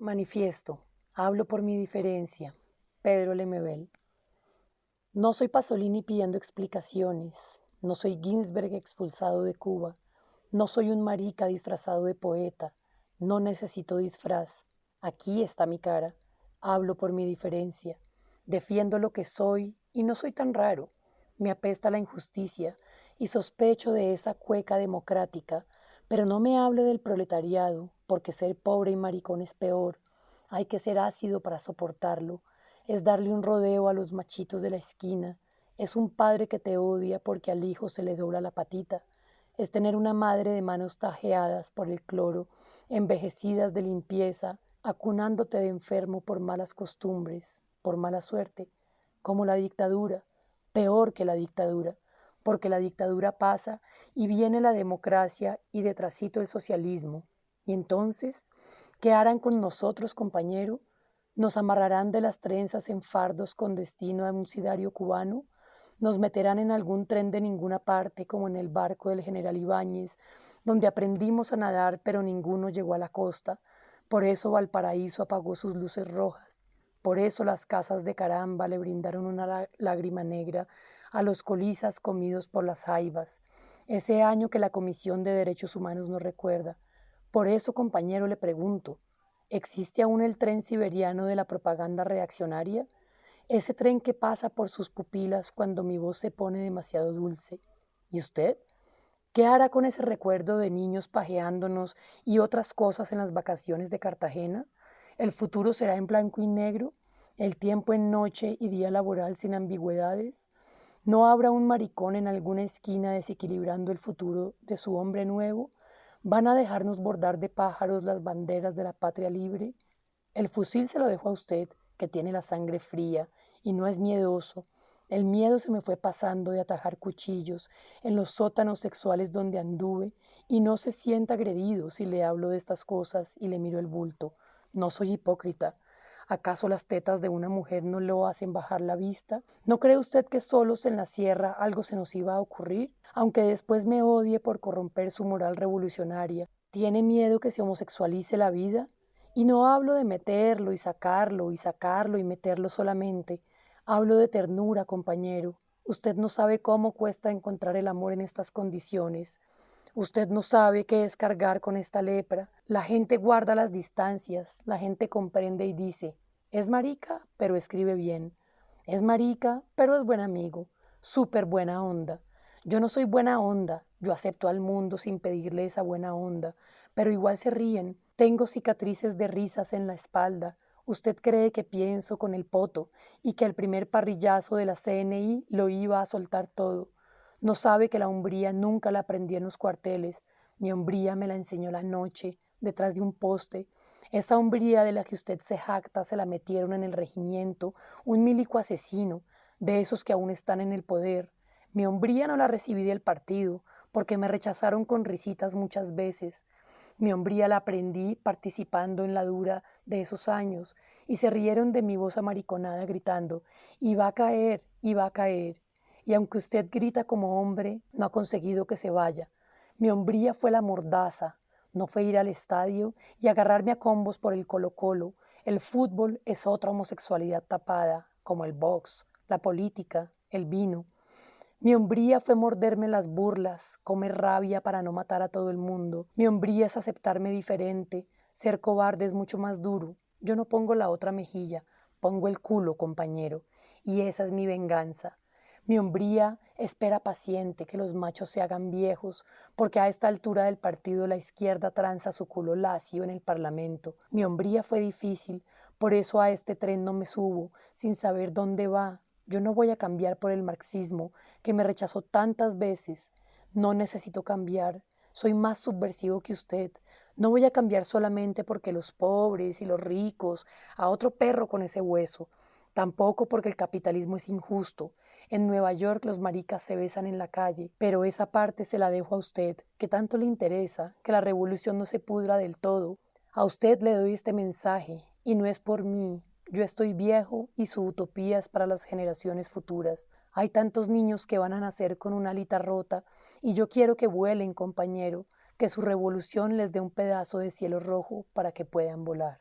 Manifiesto. Hablo por mi diferencia. Pedro Lemebel. No soy Pasolini pidiendo explicaciones. No soy Ginsberg expulsado de Cuba. No soy un marica disfrazado de poeta. No necesito disfraz. Aquí está mi cara. Hablo por mi diferencia. Defiendo lo que soy y no soy tan raro. Me apesta la injusticia y sospecho de esa cueca democrática, pero no me hable del proletariado, porque ser pobre y maricón es peor. Hay que ser ácido para soportarlo. Es darle un rodeo a los machitos de la esquina. Es un padre que te odia porque al hijo se le dobla la patita. Es tener una madre de manos tajeadas por el cloro, envejecidas de limpieza, acunándote de enfermo por malas costumbres, por mala suerte, como la dictadura, peor que la dictadura, porque la dictadura pasa y viene la democracia y detrásito el socialismo. Y entonces, ¿qué harán con nosotros, compañero? ¿Nos amarrarán de las trenzas en fardos con destino a un sidario cubano? ¿Nos meterán en algún tren de ninguna parte, como en el barco del general Ibáñez, donde aprendimos a nadar pero ninguno llegó a la costa? Por eso Valparaíso apagó sus luces rojas. Por eso las casas de caramba le brindaron una lágrima negra a los colizas comidos por las jaivas. Ese año que la Comisión de Derechos Humanos nos recuerda. Por eso, compañero, le pregunto, ¿existe aún el tren siberiano de la propaganda reaccionaria? Ese tren que pasa por sus pupilas cuando mi voz se pone demasiado dulce. ¿Y usted? ¿Qué hará con ese recuerdo de niños pajeándonos y otras cosas en las vacaciones de Cartagena? ¿El futuro será en blanco y negro? ¿El tiempo en noche y día laboral sin ambigüedades? ¿No habrá un maricón en alguna esquina desequilibrando el futuro de su hombre nuevo? ¿Van a dejarnos bordar de pájaros las banderas de la patria libre? El fusil se lo dejo a usted, que tiene la sangre fría y no es miedoso. El miedo se me fue pasando de atajar cuchillos en los sótanos sexuales donde anduve y no se sienta agredido si le hablo de estas cosas y le miro el bulto. No soy hipócrita. ¿Acaso las tetas de una mujer no lo hacen bajar la vista? ¿No cree usted que solos en la sierra algo se nos iba a ocurrir? aunque después me odie por corromper su moral revolucionaria. ¿Tiene miedo que se homosexualice la vida? Y no hablo de meterlo y sacarlo y sacarlo y meterlo solamente. Hablo de ternura, compañero. Usted no sabe cómo cuesta encontrar el amor en estas condiciones. Usted no sabe qué es cargar con esta lepra. La gente guarda las distancias, la gente comprende y dice, es marica, pero escribe bien. Es marica, pero es buen amigo. Súper buena onda. Yo no soy buena onda, yo acepto al mundo sin pedirle esa buena onda, pero igual se ríen. Tengo cicatrices de risas en la espalda. Usted cree que pienso con el poto y que el primer parrillazo de la CNI lo iba a soltar todo. No sabe que la hombría nunca la aprendí en los cuarteles. Mi hombría me la enseñó la noche, detrás de un poste. Esa hombría de la que usted se jacta se la metieron en el regimiento, un milico asesino, de esos que aún están en el poder. Mi hombría no la recibí del partido, porque me rechazaron con risitas muchas veces. Mi hombría la aprendí participando en la dura de esos años, y se rieron de mi voz amariconada gritando, y va a caer, y va a caer. Y aunque usted grita como hombre, no ha conseguido que se vaya. Mi hombría fue la mordaza, no fue ir al estadio y agarrarme a combos por el colo-colo. El fútbol es otra homosexualidad tapada, como el box, la política, el vino. Mi hombría fue morderme las burlas, comer rabia para no matar a todo el mundo. Mi hombría es aceptarme diferente. Ser cobarde es mucho más duro. Yo no pongo la otra mejilla, pongo el culo, compañero. Y esa es mi venganza. Mi hombría espera paciente que los machos se hagan viejos, porque a esta altura del partido la izquierda tranza su culo lacio en el Parlamento. Mi hombría fue difícil, por eso a este tren no me subo, sin saber dónde va, yo no voy a cambiar por el marxismo que me rechazó tantas veces. No necesito cambiar. Soy más subversivo que usted. No voy a cambiar solamente porque los pobres y los ricos, a otro perro con ese hueso. Tampoco porque el capitalismo es injusto. En Nueva York los maricas se besan en la calle, pero esa parte se la dejo a usted, que tanto le interesa, que la revolución no se pudra del todo. A usted le doy este mensaje, y no es por mí, yo estoy viejo y su utopía es para las generaciones futuras. Hay tantos niños que van a nacer con una alita rota y yo quiero que vuelen, compañero, que su revolución les dé un pedazo de cielo rojo para que puedan volar.